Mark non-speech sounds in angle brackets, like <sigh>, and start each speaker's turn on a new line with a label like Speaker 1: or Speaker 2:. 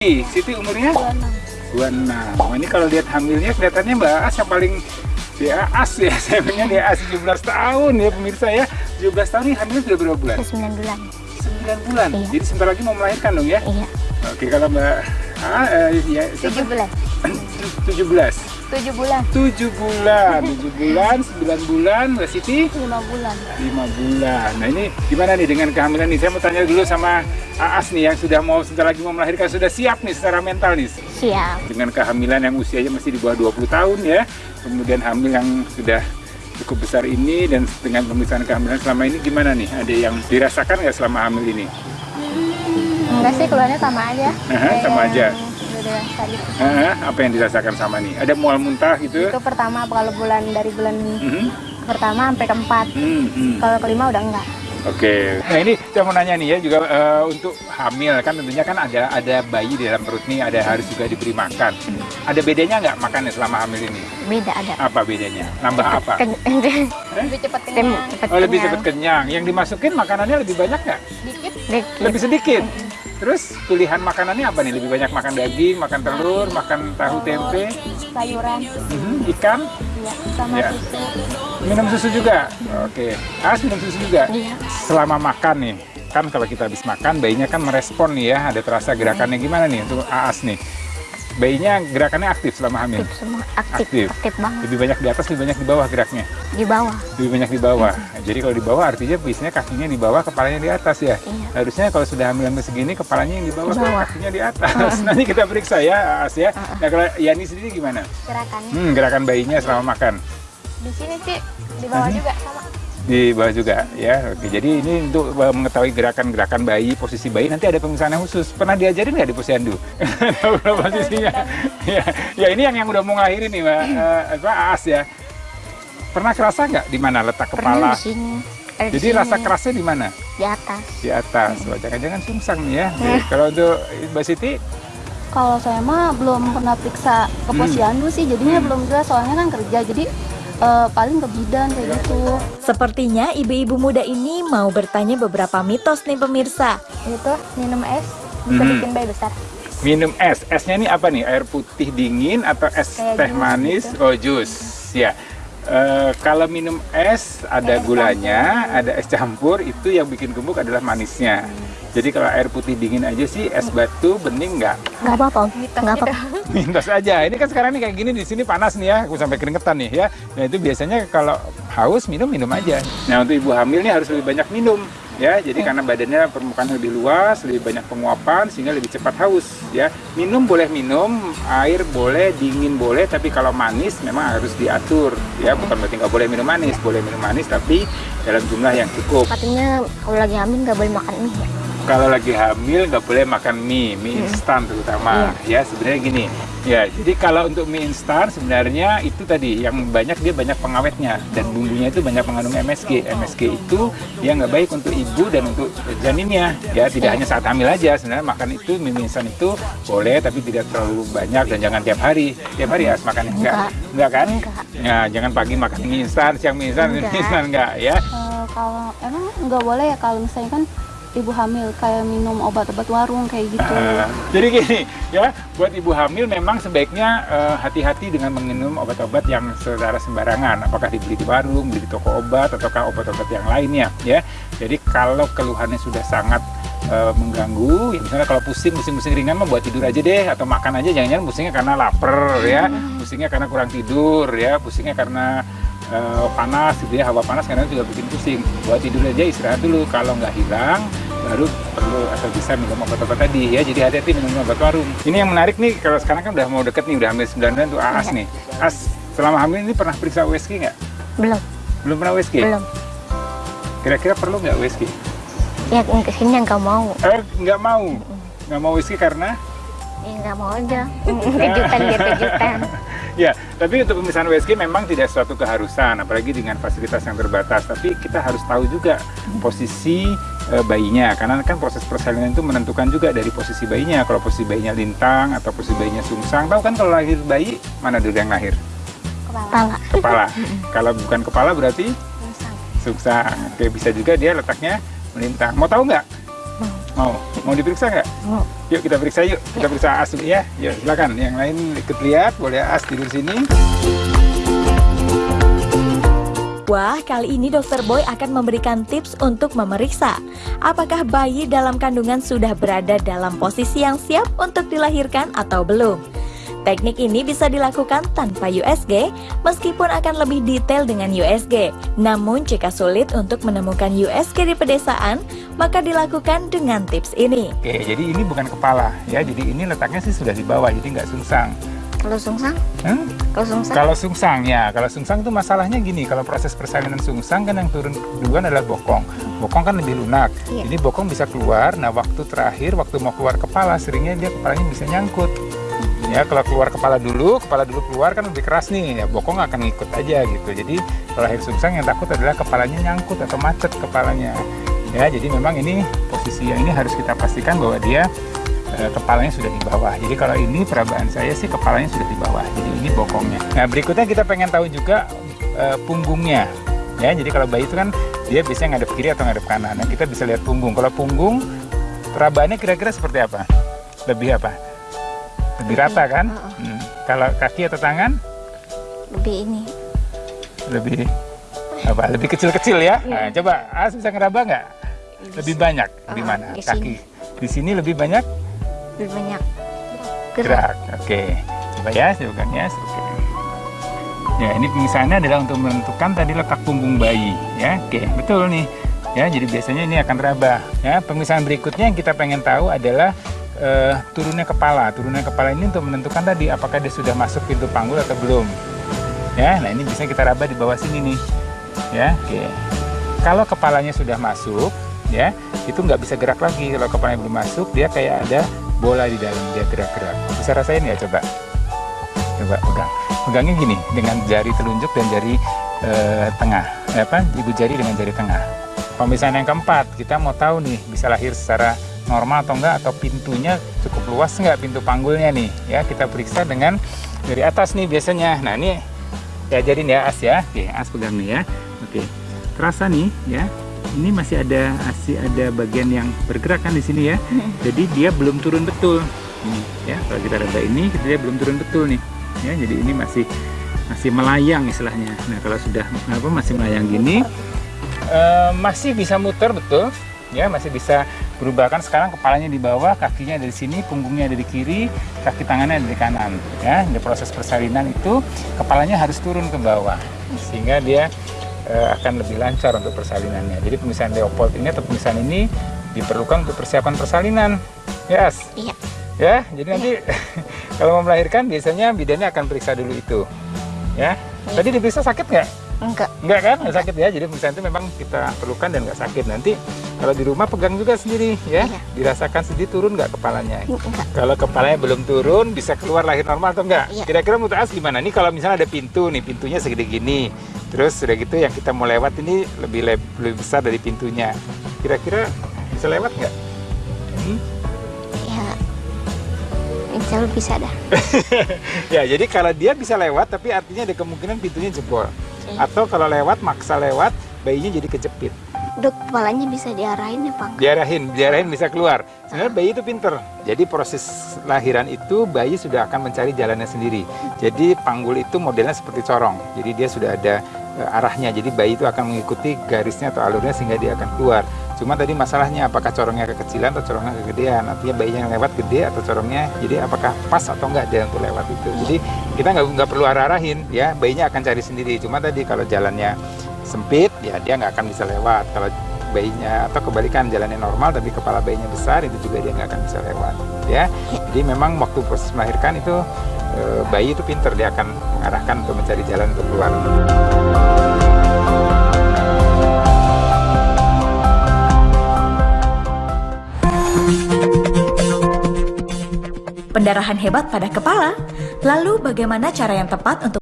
Speaker 1: Siti umurnya 26. Oh, ini kalau lihat hamilnya kelihatannya Mbak As yang paling dia as ya, <laughs> saya punya dia as 17 tahun ya pemirsa ya. 17 tahun ini hamilnya sudah berapa bulan?
Speaker 2: 9 bulan.
Speaker 1: 9 bulan.
Speaker 2: Iya.
Speaker 1: Jadi sebentar lagi mau melahirkan dong ya?
Speaker 2: Iya.
Speaker 1: Oke, kalau Mbak ah, eh, ya, siapa?
Speaker 2: 17.
Speaker 1: 17. <clears throat>
Speaker 2: 7 bulan.
Speaker 1: 7 bulan, 7 bulan, 9 bulan, Mbak Siti
Speaker 2: 5 bulan.
Speaker 1: 5 bulan. Nah ini gimana nih dengan kehamilan nih? Saya mau tanya dulu sama Aas nih yang sudah mau sebentar lagi mau melahirkan sudah siap nih secara mental nih
Speaker 2: Siap.
Speaker 1: dengan kehamilan yang usianya masih di bawah 20 tahun ya. Kemudian hamil yang sudah cukup besar ini dan dengan pemeriksaan kehamilan selama ini gimana nih? Ada yang dirasakan nggak selama hamil ini?
Speaker 2: Enggak sih keluarnya sama aja.
Speaker 1: Aha, sama aja.
Speaker 2: Udah.
Speaker 1: Hah, apa yang dirasakan sama nih? Ada mual muntah gitu?
Speaker 2: Itu pertama kalau bulan dari bulan
Speaker 1: Mhm.
Speaker 2: pertama sampai keempat.
Speaker 1: Hmm, hmm.
Speaker 2: Kalau kelima udah enggak.
Speaker 1: Oke, nah ini saya mau nanya nih ya juga eh, untuk hamil kan tentunya kan ada ada bayi di dalam perut nih ada harus juga diberi makan. Ada bedanya nggak makannya selama hamil ini?
Speaker 2: Beda ada.
Speaker 1: Apa bedanya? Nambah apa?
Speaker 2: Ken <laughs>
Speaker 3: lebih cepat kenyang
Speaker 2: cepet
Speaker 1: Oh lebih cepat kenyang. Yang dimasukin makanannya lebih banyak nggak?
Speaker 3: dikit
Speaker 2: Dikit.
Speaker 1: Lebih sedikit. Terus pilihan makanannya apa nih? Lebih banyak makan daging, makan telur, makan tahu tempe,
Speaker 3: sayuran
Speaker 1: mhm, ikan,
Speaker 3: ya sama
Speaker 1: Ya.
Speaker 3: susu
Speaker 1: minum susu juga. Oke, As minum susu juga.
Speaker 2: Iya.
Speaker 1: Selama makan nih, kan kalau kita habis makan bayinya kan merespon nih ya, ada terasa gerakannya gimana nih untuk Aas nih? Bayinya gerakannya aktif selama hamil.
Speaker 2: Aktif semua. Aktif.
Speaker 1: Aktif.
Speaker 2: Aktif, banget.
Speaker 1: Lebih banyak di atas, lebih banyak di bawah geraknya.
Speaker 2: Di bawah.
Speaker 1: Lebih banyak di bawah. Nah, jadi kalau di bawah artinya biasanya kakinya di bawah, kepalanya di atas ya.
Speaker 2: Iya.
Speaker 1: Harusnya kalau sudah hamil hamil segini, kepalanya yang di bawah,
Speaker 2: Di bawah.
Speaker 1: kakinya di atas. <laughs> Nanti kita periksa ya, Aas ya. Nah kalau Yani sendiri gimana?
Speaker 3: gerakannya
Speaker 1: Hmm, gerakan bayinya selama makan.
Speaker 3: di sini sih di bawah
Speaker 1: Mhm.
Speaker 3: juga sama
Speaker 1: di bawah juga ya. Oke jadi ini untuk uh, mengetahui gerakan-gerakan bayi posisi bayi nanti ada pemeriksaan khusus. Pernah diajarin nggak di posyandu? <laughs> Tahu posisinya? <laughs> Ya, ya ini yang yang udah mau ngelahirin nih mbak. Eh, apa Aas ya. Pernah kerasa nggak di mana letak
Speaker 2: Pernah
Speaker 1: kepala?
Speaker 2: di sini. Ada di
Speaker 1: jadi
Speaker 2: sini,
Speaker 1: rasa kerasnya di mana?
Speaker 2: Di atas.
Speaker 1: di atas. Wah, jangan-jangan sungsang nih ya. Jadi, kalau untuk mbak Siti?
Speaker 4: Kalau saya mah belum pernah periksa ke
Speaker 1: Hmm.
Speaker 4: posyandu sih, jadinya
Speaker 1: Hmm.
Speaker 4: belum jelas. Soalnya kan kerja, jadi eh, paling ke bidan kayak gitu.
Speaker 5: Sepertinya ibu-ibu muda ini mau bertanya beberapa mitos nih pemirsa.
Speaker 3: itu minum es bisa
Speaker 1: Mhm.
Speaker 3: bikin bayi besar
Speaker 1: minum es esnya ini apa nih air putih dingin atau es
Speaker 3: Kayak
Speaker 1: teh
Speaker 3: jus
Speaker 1: manis
Speaker 3: gitu.
Speaker 1: oh jus ya Eh, kalau minum es ada gulanya ada es campur itu yang bikin gemuk adalah manisnya jadi kalau air putih dingin aja sih es batu bening nggak.
Speaker 2: Enggak apa-apa. Nggak apa-apa.
Speaker 1: mintos <laughs> aja ini kan sekarang nih kayak gini di sini panas nih ya. Aku sampai keringetan nih ya. Nah itu biasanya kalau haus minum minum aja. Nah untuk ibu hamil nih harus lebih banyak minum ya. Jadi karena badannya permukaan lebih luas lebih banyak penguapan sehingga lebih cepat haus ya. Minum boleh minum air boleh dingin boleh tapi kalau manis memang harus diatur ya. Bukan berarti nggak boleh minum manis. Boleh minum manis tapi dalam jumlah yang cukup.
Speaker 2: Katanya kalau lagi hamil nggak boleh makan mie. ya?
Speaker 1: Kalau lagi hamil nggak boleh makan mie, mie instan terutama. Ya sebenarnya gini, ya jadi kalau untuk mie instan sebenarnya itu tadi yang banyak dia banyak pengawetnya dan bumbunya itu banyak mengandung MSG. MSG itu dia nggak baik untuk ibu dan untuk janinnya. Ya tidak hanya saat hamil aja sebenarnya makan itu mie instan itu boleh tapi tidak terlalu banyak dan jangan tiap hari. Tiap hari harus makan enggak?
Speaker 2: Enggak.
Speaker 1: Kan?
Speaker 2: Enggak.
Speaker 1: Ya jangan pagi makan mie instan, siang mie instan, mie instan enggak ya.
Speaker 4: Eh, kalau emang nggak boleh ya kalau misalnya kan ibu hamil kayak minum obat-obat warung kayak gitu.
Speaker 1: Ah, jadi gini ya, buat ibu hamil memang sebaiknya eh, hati-hati dengan minum obat-obat yang secara sembarangan. Apakah dibeli di warung, beli di toko obat, ataukah obat-obat yang lainnya ya. Jadi kalau keluhannya sudah sangat eh, mengganggu, ya misalnya kalau pusing, pusing-pusing ringan mah buat tidur aja deh, atau makan aja jangan-jangan pusingnya karena lapar ya, pusingnya karena kurang tidur ya, pusingnya karena eh, panas gitu ya, hawa panas kadang juga bikin pusing. Buat tidur aja istirahat dulu. Kalau nggak hilang, baru perlu atau bisa minum obat-obat tadi ya. Jadi hati-hati minum obat warung. Ini yang menarik nih, kalau sekarang kan udah mau deket nih, udah hamil 9 bulan tuh Aas nih. As selama hamil ini pernah periksa USG nggak?
Speaker 2: Belum.
Speaker 1: Belum pernah USG?
Speaker 2: Belum.
Speaker 1: Kira-kira perlu nggak USG?
Speaker 2: Ya ke sini nggak mau.
Speaker 1: Eh, nggak mau. Nggak mau USG karena?
Speaker 2: Ya nggak mau aja. <laughs> <laughs> Kejutan biar kejutan. <laughs>
Speaker 1: Ya, tapi untuk pemeriksaan USG memang tidak suatu keharusan, apalagi dengan fasilitas yang terbatas. Tapi kita harus tahu juga posisi eh, bayinya, karena kan proses persalinan itu menentukan juga dari posisi bayinya. Kalau posisi bayinya lintang atau posisi bayinya sungsang, tahu kan kalau lahir bayi mana dulu yang lahir?
Speaker 3: kepala
Speaker 2: Kepala. <laughs>
Speaker 1: Kalau bukan kepala berarti sungsang. Oke, bisa juga dia letaknya melintang. Mau tahu nggak? Mau. Mau diperiksa nggak?
Speaker 2: Mau.
Speaker 1: Yuk kita periksa yuk. Kita periksa As ya. Yuk silakan. Yang lain ikut lihat. Boleh As tidur sini.
Speaker 5: Wah, kali ini Dokter Boy akan memberikan tips untuk memeriksa apakah bayi dalam kandungan sudah berada dalam posisi yang siap untuk dilahirkan atau belum. Teknik ini bisa dilakukan tanpa USG, meskipun akan lebih detail dengan USG. Namun, jika sulit untuk menemukan USG di pedesaan, maka dilakukan dengan tips ini.
Speaker 1: Oke, jadi ini bukan kepala ya. Jadi ini letaknya sih sudah di bawah, jadi nggak sungsang.
Speaker 2: Kalau sungsang?
Speaker 1: Hmm?
Speaker 2: Kalau sungsang?
Speaker 1: Kalau sungsang ya, kalau sungsang tuh masalahnya gini, kalau proses persalinan sungsang kan yang turun duluan adalah bokong. Bokong kan lebih lunak,
Speaker 2: Iya.
Speaker 1: jadi bokong bisa keluar. Nah waktu terakhir, waktu mau keluar kepala, seringnya dia kepalanya bisa nyangkut. Ya kalau keluar kepala dulu, kepala dulu keluar kan lebih keras nih, ya bokong akan ngikut aja gitu. Jadi kalau lahir sungsang yang takut adalah kepalanya nyangkut atau macet kepalanya. Ya jadi memang ini posisi yang ini harus kita pastikan bahwa dia kepalanya sudah di bawah. Jadi kalau ini perabaan saya sih kepalanya sudah di bawah. Jadi ini bokongnya. Nah berikutnya kita pengen tahu juga eh, punggungnya. Ya jadi kalau bayi itu kan dia biasanya ngadep kiri atau ngadep kanan. Nah kita bisa lihat punggung. Kalau punggung perabaannya kira-kira seperti apa? Lebih apa? Lebih rata kan? Hmm. Kalau kaki atau tangan
Speaker 2: Lebih ini.
Speaker 1: lebih apa? Lebih kecil-kecil ya. Nah, coba As bisa ngeraba nggak? Lebih banyak di
Speaker 2: Ah,
Speaker 1: mana? Kaki. Di sini lebih banyak
Speaker 2: Lebih banyak.
Speaker 1: gerak. Oke, coba ya, pegang ya. Oke. Ya, ini pemisahannya adalah untuk menentukan tadi letak punggung bayi. Ya, oke, betul nih. Ya, jadi biasanya ini akan teraba. Ya, pemisahan berikutnya yang kita pengen tahu adalah eh, turunnya kepala. Turunnya kepala ini untuk menentukan tadi apakah dia sudah masuk pintu panggul atau belum. Ya, nah ini bisa kita raba di bawah sini nih. Ya, oke. Kalau kepalanya sudah masuk, ya, itu nggak bisa gerak lagi. Kalau kepalanya belum masuk, dia kayak ada bola di dalam dia gerak-gerak. Bisa rasain ya coba? Coba pegang. Pegangnya gini dengan jari telunjuk dan jari eh, tengah. Eh, apa? Ibu jari dengan jari tengah. Pemisahan yang keempat, kita mau tahu nih bisa lahir secara normal atau enggak atau pintunya cukup luas enggak pintu panggulnya nih ya kita periksa dengan dari atas nih biasanya nah ini diajarin ya As ya oke As pegang nih ya oke terasa nih ya ini masih ada masih ada bagian yang bergerak kan di sini ya? <laughs> Jadi dia belum turun betul. Ini ya kalau kita raba ini dia belum turun betul nih. Ya jadi ini masih masih melayang istilahnya. Nah kalau sudah apa masih melayang gini eh, masih bisa muter betul. Ya masih bisa berubah. Kan sekarang kepalanya di bawah kakinya ada di sini punggungnya ada di kiri kaki tangannya ada di kanan. Ya di proses persalinan itu kepalanya harus turun ke bawah. Sehingga dia akan lebih lancar untuk persalinannya jadi pemisahan leopold ini atau pemisahan ini diperlukan untuk persiapan persalinan yes
Speaker 2: Iya.
Speaker 1: ya jadi nanti <laughs> kalau mau melahirkan biasanya bidannya akan periksa dulu itu ya tadi diperiksa sakit nggak
Speaker 2: Enggak.
Speaker 1: Enggak kan? Nggak sakit ya. Jadi pemeriksaan itu memang kita perlukan dan nggak sakit. Nanti kalau di rumah pegang juga sendiri ya.
Speaker 2: Iya.
Speaker 1: Dirasakan sendiri turun nggak kepalanya.
Speaker 2: Enggak.
Speaker 1: Kalau kepalanya belum turun bisa keluar lahir normal atau enggak?
Speaker 2: Iya.
Speaker 1: Kira-kira menurut As gimana? Nih kalau misalnya ada pintu nih, pintunya segede gini. Terus sudah gitu yang kita mau lewat ini lebih leb- lebih besar dari pintunya. Kira-kira bisa lewat nggak? Hmm?
Speaker 2: Ya. Insya Allah bisa dah. <laughs>
Speaker 1: ya, jadi kalau dia bisa lewat tapi artinya ada kemungkinan pintunya jebol.
Speaker 2: Iya.
Speaker 1: Atau kalau lewat maksa lewat, bayinya jadi kejepit.
Speaker 2: Dok, kepalanya bisa diarahin ya, Pak?
Speaker 1: diarahin, diarahin bisa keluar. Sebenarnya bayi itu pinter. Jadi proses lahiran itu bayi sudah akan mencari jalannya sendiri. Jadi panggul itu modelnya seperti corong. Jadi dia sudah ada arahnya. Jadi bayi itu akan mengikuti garisnya atau alurnya sehingga dia akan keluar. Cuma tadi masalahnya apakah corongnya kekecilan atau corongnya kegedean. Artinya bayi yang lewat gede atau corongnya. Jadi apakah pas atau enggak dia untuk lewat itu. Jadi kita nggak nggak perlu arah-arahin ya. Bayinya akan cari sendiri. Cuma tadi kalau jalannya sempit ya dia nggak akan bisa lewat kalau bayinya atau kebalikan jalannya normal tapi kepala bayinya besar itu juga dia nggak akan bisa lewat ya jadi memang waktu proses melahirkan itu eh, bayi itu pinter dia akan mengarahkan untuk mencari jalan untuk keluar
Speaker 5: Pendarahan hebat pada kepala. Lalu bagaimana cara yang tepat untuk